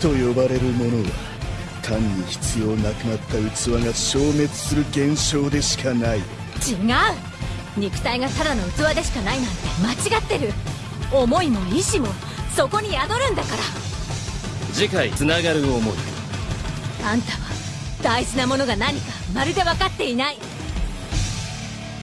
と呼ばれるものは単に必要なくなった器が消滅する現象でしかない。違う。肉体がただの器でしかないなんて間違ってる。思いも意志もそこに宿るんだから。次回つながる思い。あんたは大事なものが何かまるで分かっていない。